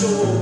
door.